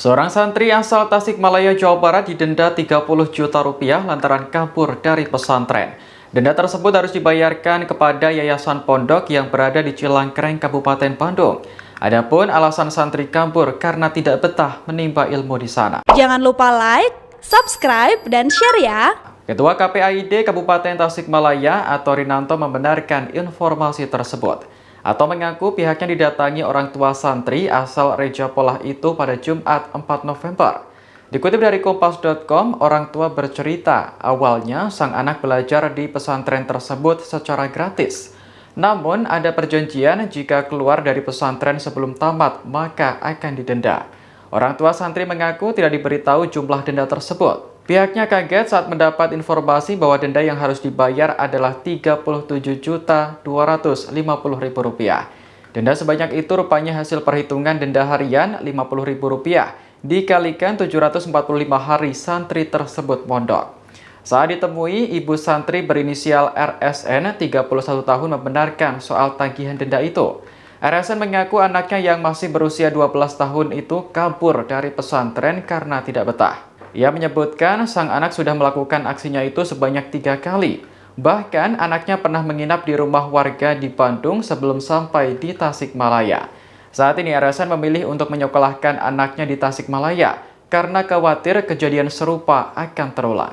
Seorang santri asal Tasikmalaya, Jawa Barat didenda 30 juta rupiah lantaran kabur dari pesantren. Denda tersebut harus dibayarkan kepada Yayasan Pondok yang berada di Cilangkreng, Kabupaten Bandung. Adapun alasan santri kabur karena tidak betah menimba ilmu di sana. Jangan lupa like, subscribe, dan share ya. Ketua KPAID Kabupaten Tasikmalaya atau Rinanto membenarkan informasi tersebut atau mengaku pihaknya didatangi orang tua santri asal Reja Polah itu pada Jumat 4 November. Dikutip dari Kompas.com, orang tua bercerita awalnya sang anak belajar di pesantren tersebut secara gratis. Namun ada perjanjian jika keluar dari pesantren sebelum tamat maka akan didenda. Orang tua santri mengaku tidak diberitahu jumlah denda tersebut. Pihaknya kaget saat mendapat informasi bahwa denda yang harus dibayar adalah Rp37.250.000. Denda sebanyak itu rupanya hasil perhitungan denda harian Rp50.000 dikalikan 745 hari santri tersebut mondok. Saat ditemui, ibu santri berinisial RSN 31 tahun membenarkan soal tagihan denda itu. RSN mengaku anaknya yang masih berusia 12 tahun itu kabur dari pesantren karena tidak betah. Ia menyebutkan sang anak sudah melakukan aksinya itu sebanyak tiga kali. Bahkan anaknya pernah menginap di rumah warga di Bandung sebelum sampai di Tasikmalaya. Saat ini RSN memilih untuk menyekolahkan anaknya di Tasikmalaya karena khawatir kejadian serupa akan terulang.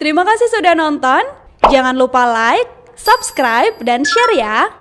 Terima kasih sudah nonton. Jangan lupa like, subscribe, dan share ya.